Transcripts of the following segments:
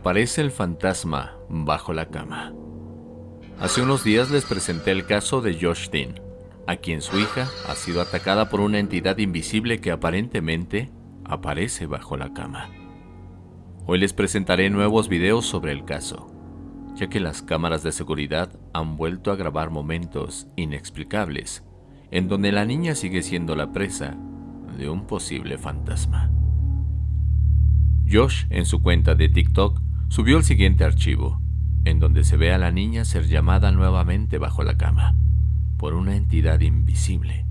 Reaparece el fantasma bajo la cama. Hace unos días les presenté el caso de Josh Dean, a quien su hija ha sido atacada por una entidad invisible que aparentemente aparece bajo la cama. Hoy les presentaré nuevos videos sobre el caso, ya que las cámaras de seguridad han vuelto a grabar momentos inexplicables en donde la niña sigue siendo la presa de un posible fantasma. Josh, en su cuenta de TikTok, subió el siguiente archivo, en donde se ve a la niña ser llamada nuevamente bajo la cama, por una entidad invisible.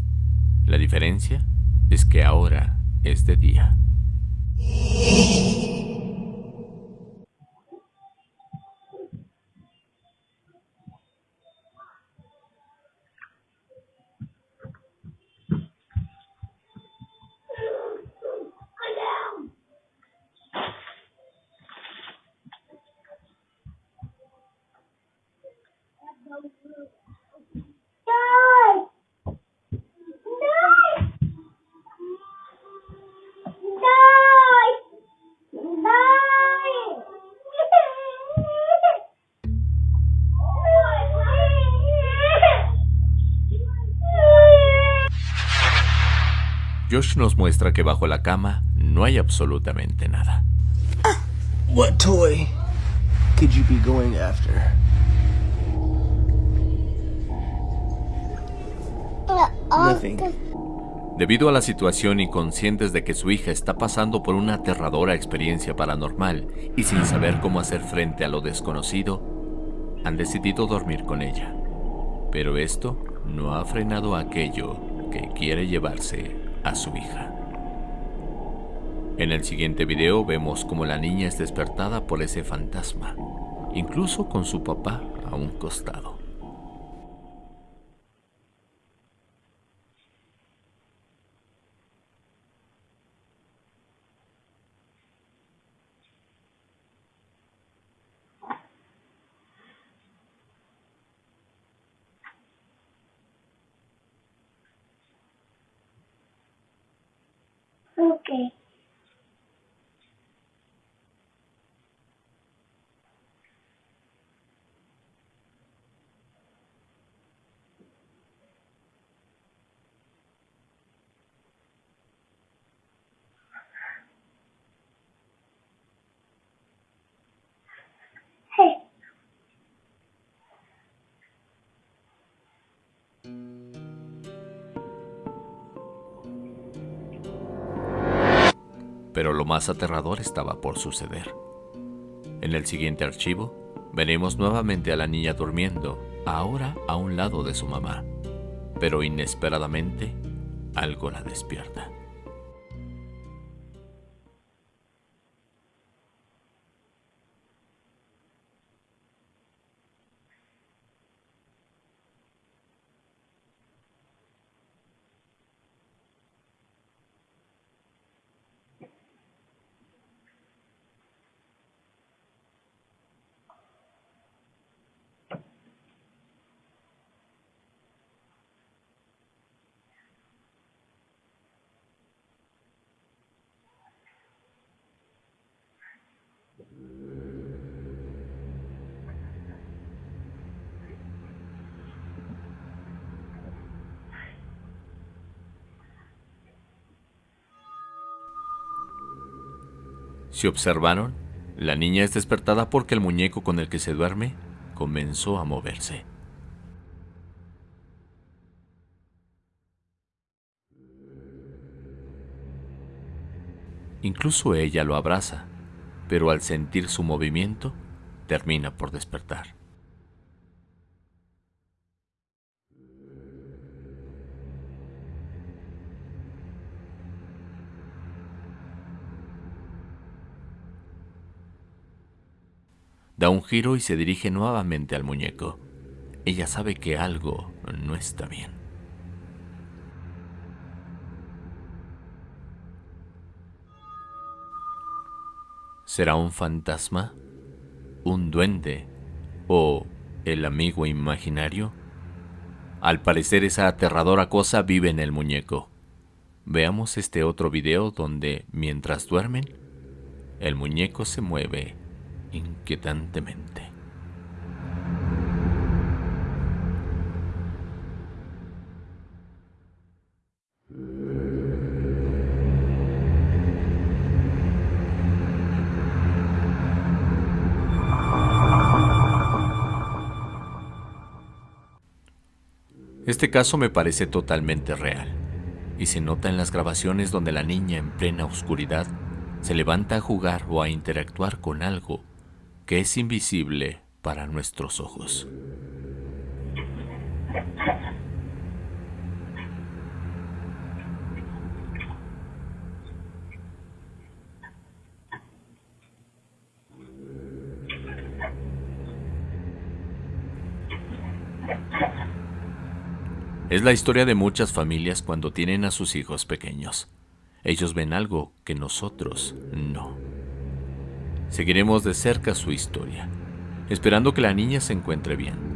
La diferencia es que ahora es de día. Josh nos muestra que bajo la cama no hay absolutamente nada. What toy could you be going after? Nothing. Debido a la situación y conscientes de que su hija está pasando por una aterradora experiencia paranormal y sin saber cómo hacer frente a lo desconocido, han decidido dormir con ella. Pero esto no ha frenado aquello que quiere llevarse a su hija. En el siguiente video vemos como la niña es despertada por ese fantasma, incluso con su papá a un costado. Okay. Pero lo más aterrador estaba por suceder. En el siguiente archivo, veremos nuevamente a la niña durmiendo, ahora a un lado de su mamá, pero inesperadamente algo la despierta. Si observaron, la niña es despertada porque el muñeco con el que se duerme comenzó a moverse. Incluso ella lo abraza, pero al sentir su movimiento, termina por despertar. Da un giro y se dirige nuevamente al muñeco. Ella sabe que algo no está bien. ¿Será un fantasma? ¿Un duende? ¿O el amigo imaginario? Al parecer esa aterradora cosa vive en el muñeco. Veamos este otro video donde, mientras duermen, el muñeco se mueve inquietantemente. Este caso me parece totalmente real y se nota en las grabaciones donde la niña en plena oscuridad se levanta a jugar o a interactuar con algo que es invisible para nuestros ojos. Es la historia de muchas familias cuando tienen a sus hijos pequeños. Ellos ven algo que nosotros no. Seguiremos de cerca su historia, esperando que la niña se encuentre bien.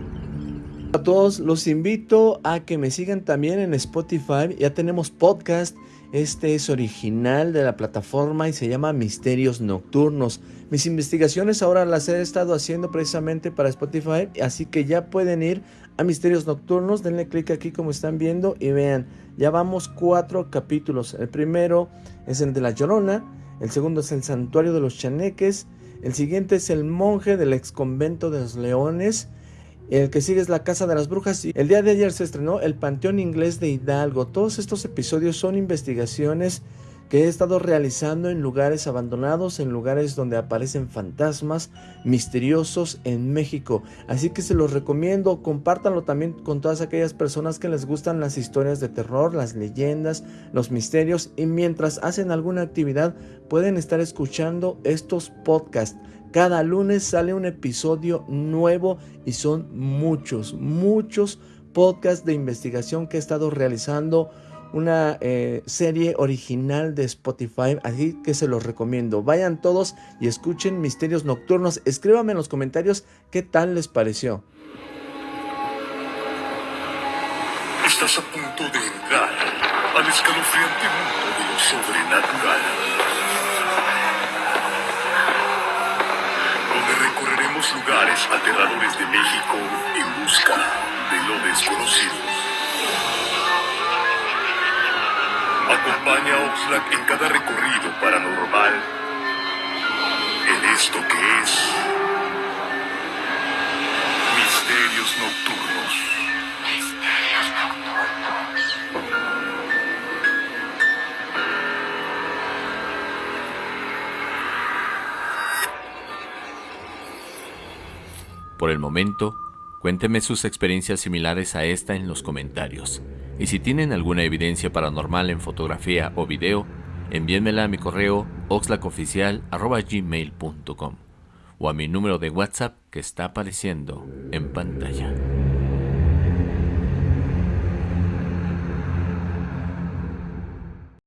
A todos los invito a que me sigan también en Spotify. Ya tenemos podcast. Este es original de la plataforma y se llama Misterios Nocturnos. Mis investigaciones ahora las he estado haciendo precisamente para Spotify, así que ya pueden ir a Misterios Nocturnos. Denle clic aquí como están viendo y vean, ya vamos cuatro capítulos. El primero es el de la Llorona, el segundo es el Santuario de los Chaneques, el siguiente es el monje del ex convento de los leones. El que sigue es la Casa de las Brujas y el día de ayer se estrenó el Panteón Inglés de Hidalgo. Todos estos episodios son investigaciones que he estado realizando en lugares abandonados, en lugares donde aparecen fantasmas misteriosos en México. Así que se los recomiendo, compártanlo también con todas aquellas personas que les gustan las historias de terror, las leyendas, los misterios y mientras hacen alguna actividad pueden estar escuchando estos podcasts. Cada lunes sale un episodio nuevo y son muchos, muchos podcasts de investigación que he estado realizando una eh, serie original de Spotify, así que se los recomiendo. Vayan todos y escuchen Misterios Nocturnos. Escríbanme en los comentarios qué tal les pareció. Estás a punto de entrar al escalofriante mundo de lo sobrenatural. Donde recorreremos lugares aterradores de México en busca de lo desconocido. Acompaña a Oxlack en cada recorrido paranormal en esto que es Misterios Nocturnos. Misterios Nocturnos. Por el momento, cuénteme sus experiencias similares a esta en los comentarios. Y si tienen alguna evidencia paranormal en fotografía o video, envíenmela a mi correo oxlacoficial.gmail.com o a mi número de WhatsApp que está apareciendo en pantalla.